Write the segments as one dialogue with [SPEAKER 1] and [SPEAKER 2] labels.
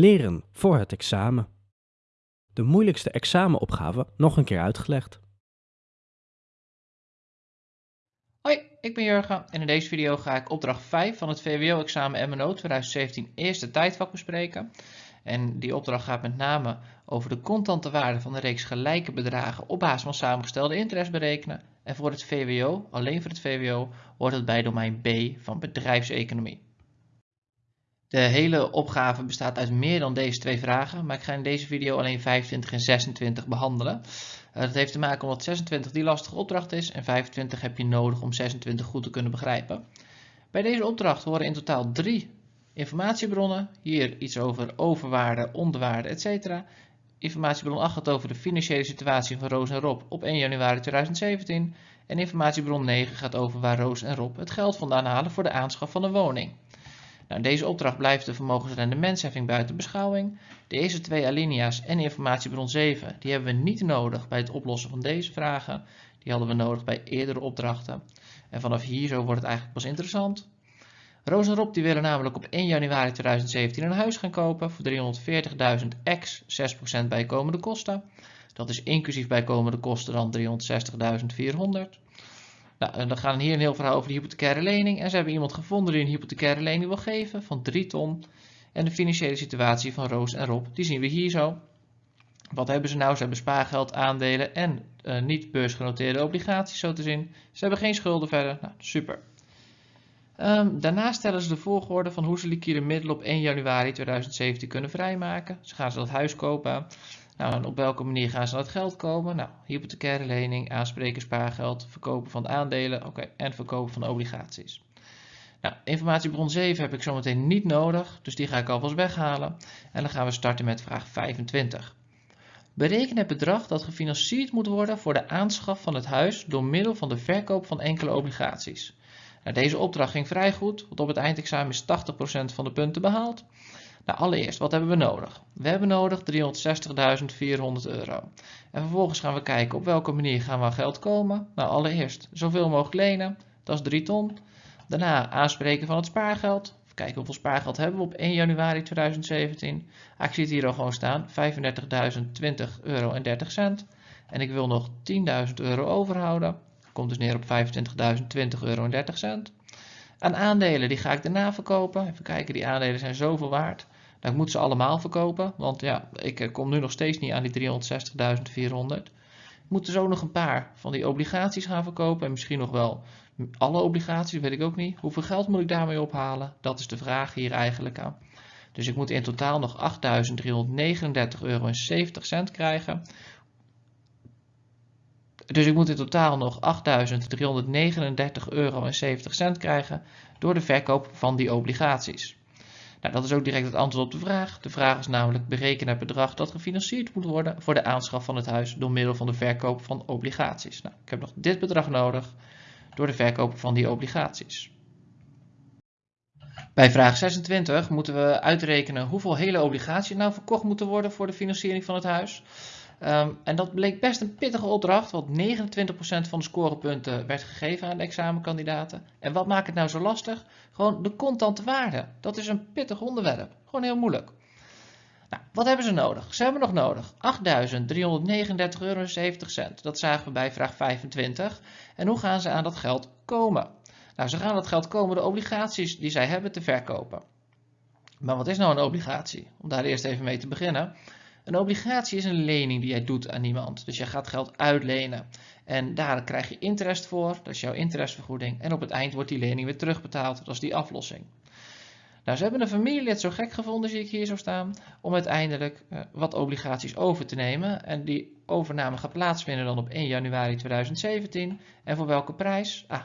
[SPEAKER 1] Leren voor het examen. De moeilijkste examenopgave nog een keer uitgelegd.
[SPEAKER 2] Hoi, ik ben Jurgen en in deze video ga ik opdracht 5 van het VWO-examen MNO 2017 eerste tijdvak bespreken. En die opdracht gaat met name over de contante waarde van de reeks gelijke bedragen op basis van samengestelde interest berekenen. En voor het VWO, alleen voor het VWO, wordt het bij domein B van bedrijfseconomie. De hele opgave bestaat uit meer dan deze twee vragen, maar ik ga in deze video alleen 25 en 26 behandelen. Uh, dat heeft te maken omdat 26 die lastige opdracht is en 25 heb je nodig om 26 goed te kunnen begrijpen. Bij deze opdracht horen in totaal drie informatiebronnen. Hier iets over overwaarde, onderwaarde, etc. Informatiebron 8 gaat over de financiële situatie van Roos en Rob op 1 januari 2017. En informatiebron 9 gaat over waar Roos en Rob het geld vandaan halen voor de aanschaf van een woning. Nou, deze opdracht blijft de vermogensrendementsheffing buiten beschouwing. De eerste twee alinea's en informatiebron 7 die hebben we niet nodig bij het oplossen van deze vragen. Die hadden we nodig bij eerdere opdrachten. En vanaf hier zo wordt het eigenlijk pas interessant. Roos en Rob die willen namelijk op 1 januari 2017 een huis gaan kopen voor 340.000 ex 6% bijkomende kosten. Dat is inclusief bijkomende kosten dan 360.400. Nou, dan gaan hier een heel verhaal over de hypothecaire lening. En ze hebben iemand gevonden die een hypothecaire lening wil geven van 3 ton. En de financiële situatie van Roos en Rob, die zien we hier zo. Wat hebben ze nou? Ze hebben spaargeld, aandelen en uh, niet beursgenoteerde obligaties zo te zien. Ze hebben geen schulden verder. Nou, super. Um, daarnaast stellen ze de volgorde van hoe ze liquide middelen op 1 januari 2017 kunnen vrijmaken. Ze gaan ze dat huis kopen. Nou, en op welke manier gaan ze aan het geld komen? Nou, hypothecaire lening, aanspreken spaargeld, verkopen van aandelen oké, en verkopen van obligaties. Nou, informatiebron 7 heb ik zometeen niet nodig, dus die ga ik alvast weghalen. En dan gaan we starten met vraag 25. Bereken het bedrag dat gefinancierd moet worden voor de aanschaf van het huis door middel van de verkoop van enkele obligaties. Nou, deze opdracht ging vrij goed, want op het eindexamen is 80% van de punten behaald. Nou, allereerst, wat hebben we nodig? We hebben nodig 360.400 euro. En vervolgens gaan we kijken op welke manier gaan we aan geld komen. Nou, allereerst zoveel mogelijk lenen, dat is 3 ton. Daarna aanspreken van het spaargeld. Even kijken hoeveel spaargeld hebben we op 1 januari 2017. Ah, ik zie het hier al gewoon staan, 35.020 euro en 30 cent. En ik wil nog 10.000 euro overhouden. Komt dus neer op 25.020 euro en 30 cent. Aan aandelen, die ga ik daarna verkopen. Even kijken, die aandelen zijn zoveel waard. Nou, ik moet ze allemaal verkopen, want ja, ik eh, kom nu nog steeds niet aan die 360.400. Ik moet dus ook nog een paar van die obligaties gaan verkopen en misschien nog wel alle obligaties, weet ik ook niet. Hoeveel geld moet ik daarmee ophalen? Dat is de vraag hier eigenlijk aan. Dus ik moet in totaal nog 8.339,70 euro krijgen dus ik moet in totaal nog 8.339,70 euro krijgen door de verkoop van die obligaties. Nou, dat is ook direct het antwoord op de vraag. De vraag is namelijk bereken het bedrag dat gefinancierd moet worden voor de aanschaf van het huis door middel van de verkoop van obligaties. Nou, ik heb nog dit bedrag nodig door de verkoop van die obligaties. Bij vraag 26 moeten we uitrekenen hoeveel hele obligaties nou verkocht moeten worden voor de financiering van het huis. Um, en dat bleek best een pittige opdracht, want 29% van de scorepunten werd gegeven aan de examenkandidaten. En wat maakt het nou zo lastig? Gewoon de contante waarde. Dat is een pittig onderwerp. Gewoon heel moeilijk. Nou, wat hebben ze nodig? Ze hebben nog nodig 8.339,70 euro. Dat zagen we bij vraag 25. En hoe gaan ze aan dat geld komen? Nou, ze gaan aan dat geld komen de obligaties die zij hebben te verkopen. Maar wat is nou een obligatie? Om daar eerst even mee te beginnen. Een obligatie is een lening die jij doet aan iemand. Dus je gaat geld uitlenen. En daar krijg je interest voor, dat is jouw interestvergoeding. En op het eind wordt die lening weer terugbetaald, dat is die aflossing. Nou, ze hebben een familielid zo gek gevonden, zie ik hier zo staan, om uiteindelijk uh, wat obligaties over te nemen. En die overname gaat plaatsvinden dan op 1 januari 2017. En voor welke prijs? Ah,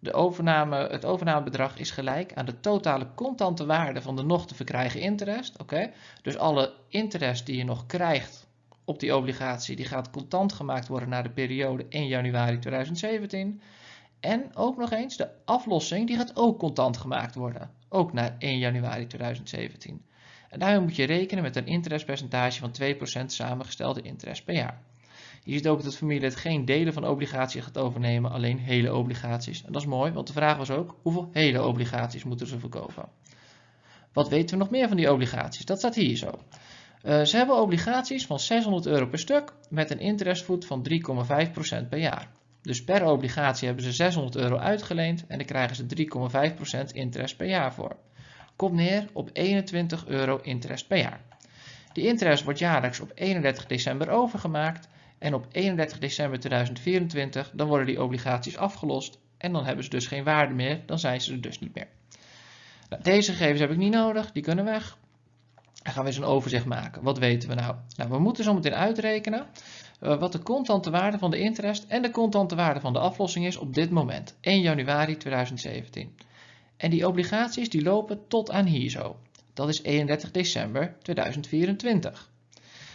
[SPEAKER 2] de overname, het overnamebedrag is gelijk aan de totale contante waarde van de nog te verkrijgen interest. Oké, Dus alle interest die je nog krijgt op die obligatie, die gaat contant gemaakt worden naar de periode 1 januari 2017. En ook nog eens, de aflossing die gaat ook contant gemaakt worden. Ook naar 1 januari 2017. En daarmee moet je rekenen met een interestpercentage van 2% samengestelde interest per jaar. Je ziet ook dat het familielid geen delen van obligaties gaat overnemen, alleen hele obligaties. En dat is mooi, want de vraag was ook, hoeveel hele obligaties moeten ze verkopen? Wat weten we nog meer van die obligaties? Dat staat hier zo. Uh, ze hebben obligaties van 600 euro per stuk met een interestvoet van 3,5% per jaar. Dus per obligatie hebben ze 600 euro uitgeleend en dan krijgen ze 3,5% interest per jaar voor. Komt neer op 21 euro interest per jaar. Die interest wordt jaarlijks op 31 december overgemaakt en op 31 december 2024 dan worden die obligaties afgelost en dan hebben ze dus geen waarde meer, dan zijn ze er dus niet meer. Nou, deze gegevens heb ik niet nodig, die kunnen weg. Dan gaan we eens een overzicht maken. Wat weten we nou? Nou, we moeten zo meteen uitrekenen uh, wat de contante waarde van de interest en de contante waarde van de aflossing is op dit moment, 1 januari 2017. En die obligaties die lopen tot aan hier zo. Dat is 31 december 2024.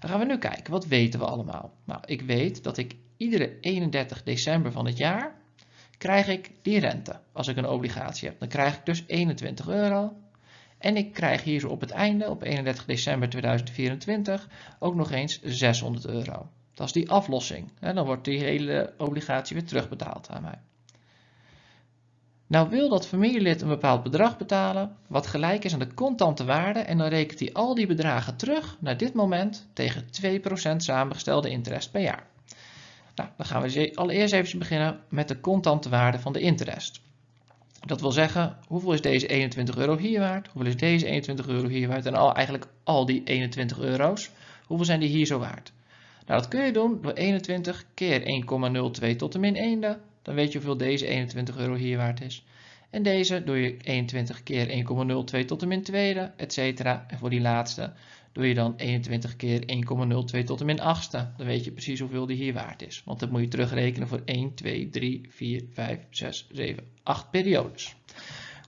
[SPEAKER 2] Dan gaan we nu kijken, wat weten we allemaal? Nou, ik weet dat ik iedere 31 december van het jaar krijg ik die rente als ik een obligatie heb. Dan krijg ik dus 21 euro. En ik krijg hier op het einde, op 31 december 2024, ook nog eens 600 euro. Dat is die aflossing. Dan wordt die hele obligatie weer terugbetaald aan mij. Nou wil dat familielid een bepaald bedrag betalen, wat gelijk is aan de contante waarde en dan rekent hij al die bedragen terug naar dit moment tegen 2% samengestelde interest per jaar. Nou, dan gaan we allereerst even beginnen met de contante waarde van de interest. Dat wil zeggen, hoeveel is deze 21 euro hier waard? Hoeveel is deze 21 euro hier waard? En al, eigenlijk al die 21 euro's, hoeveel zijn die hier zo waard? Nou, dat kun je doen door 21 keer 1,02 tot de min 1. Dan weet je hoeveel deze 21 euro hier waard is. En deze doe je 21 keer 1,02 tot de min 2, etc. En voor die laatste doe je dan 21 keer 1,02 tot de min 8. Dan weet je precies hoeveel die hier waard is. Want dat moet je terugrekenen voor 1, 2, 3, 4, 5, 6, 7, 8 periodes.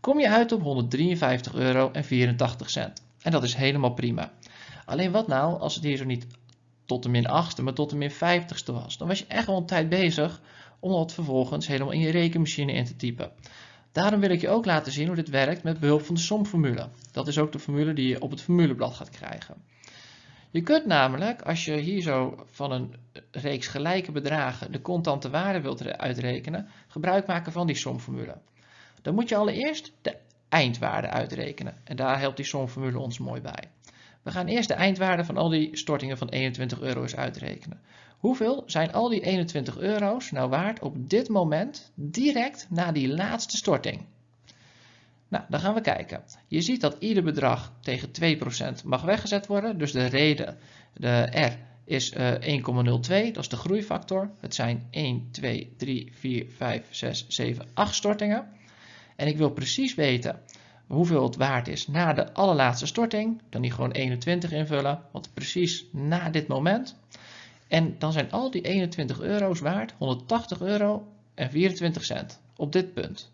[SPEAKER 2] Kom je uit op 153 euro en 84 cent. En dat is helemaal prima. Alleen wat nou als het hier zo niet tot de min 8 maar tot de min 50ste was? Dan was je echt wel een tijd bezig om dat vervolgens helemaal in je rekenmachine in te typen. Daarom wil ik je ook laten zien hoe dit werkt met behulp van de somformule. Dat is ook de formule die je op het formuleblad gaat krijgen. Je kunt namelijk, als je hier zo van een reeks gelijke bedragen de contante waarde wilt uitrekenen, gebruik maken van die somformule. Dan moet je allereerst de eindwaarde uitrekenen. En daar helpt die somformule ons mooi bij. We gaan eerst de eindwaarde van al die stortingen van 21 euro eens uitrekenen. Hoeveel zijn al die 21 euro's nou waard op dit moment direct na die laatste storting? Nou, dan gaan we kijken. Je ziet dat ieder bedrag tegen 2% mag weggezet worden. Dus de reden, de R, is uh, eh, 1,02. Dat is de groeifactor. Het zijn 1, 2, 3, 4, 5, 6, 7, 8 stortingen. En ik wil precies weten hoeveel het waard is na de allerlaatste storting. Dan die gewoon 21 invullen, want precies na dit moment. En dan zijn al die 21 euro's waard 180 euro en 24 cent op dit punt.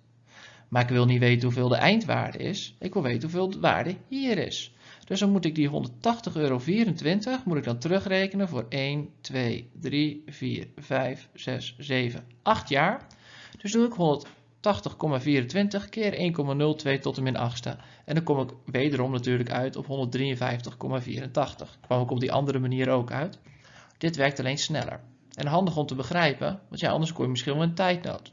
[SPEAKER 2] Maar ik wil niet weten hoeveel de eindwaarde is. Ik wil weten hoeveel de waarde hier is. Dus dan moet ik die 180,24 euro moet ik dan terugrekenen voor 1, 2, 3, 4, 5, 6, 7, 8 jaar. Dus doe ik 180,24 keer 1,02 tot de min 8ste. En dan kom ik wederom natuurlijk uit op 153,84. Kwam ik op die andere manier ook uit. Dit werkt alleen sneller. En handig om te begrijpen, want ja, anders kom je misschien wel een tijdnood.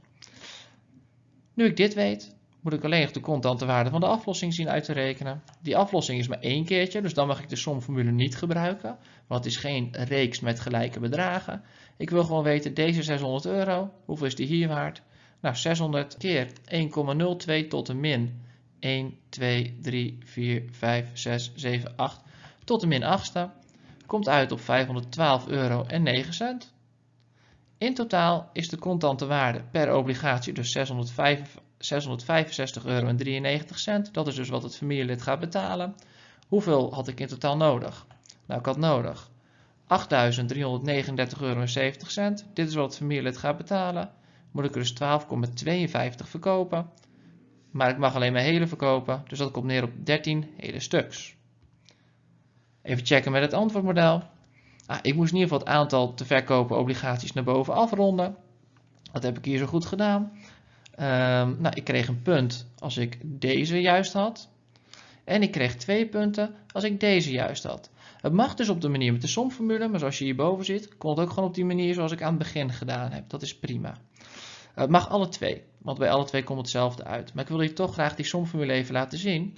[SPEAKER 2] Nu ik dit weet, moet ik alleen nog de contante waarde van de aflossing zien uit te rekenen. Die aflossing is maar één keertje, dus dan mag ik de somformule niet gebruiken, want het is geen reeks met gelijke bedragen. Ik wil gewoon weten, deze 600 euro, hoeveel is die hier waard? Nou, 600 keer 1,02 tot de min 1, 2, 3, 4, 5, 6, 7, 8 tot de min 8ste komt uit op 512 euro en 9 cent. In totaal is de contante waarde per obligatie dus 665 euro en 93 cent. Dat is dus wat het familielid gaat betalen. Hoeveel had ik in totaal nodig? Nou, ik had nodig 8.339 euro en 70 cent. Dit is wat het familielid gaat betalen. Moet ik er dus 12,52 verkopen. Maar ik mag alleen maar hele verkopen, dus dat komt neer op 13 hele stuks. Even checken met het antwoordmodel. Ah, ik moest in ieder geval het aantal te verkopen obligaties naar boven afronden. Dat heb ik hier zo goed gedaan. Um, nou, ik kreeg een punt als ik deze juist had. En ik kreeg twee punten als ik deze juist had. Het mag dus op de manier met de somformule, maar zoals je hierboven ziet, kon het ook gewoon op die manier zoals ik aan het begin gedaan heb. Dat is prima. Het mag alle twee, want bij alle twee komt hetzelfde uit. Maar ik wil hier toch graag die somformule even laten zien.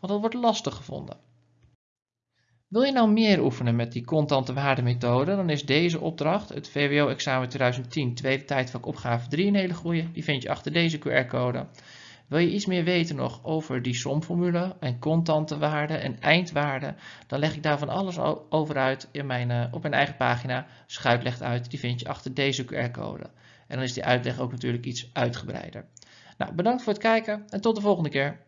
[SPEAKER 2] want dat wordt lastig gevonden. Wil je nou meer oefenen met die constante waardemethode, dan is deze opdracht, het VWO-examen 2010, tweede tijdvak opgave 3, een hele goede. Die vind je achter deze QR-code. Wil je iets meer weten nog over die somformule en constante waarden en eindwaarden, dan leg ik daar van alles over uit in mijn, uh, op mijn eigen pagina. Schuit legt uit, die vind je achter deze QR-code. En dan is die uitleg ook natuurlijk iets uitgebreider. Nou, bedankt voor het kijken en tot de volgende keer.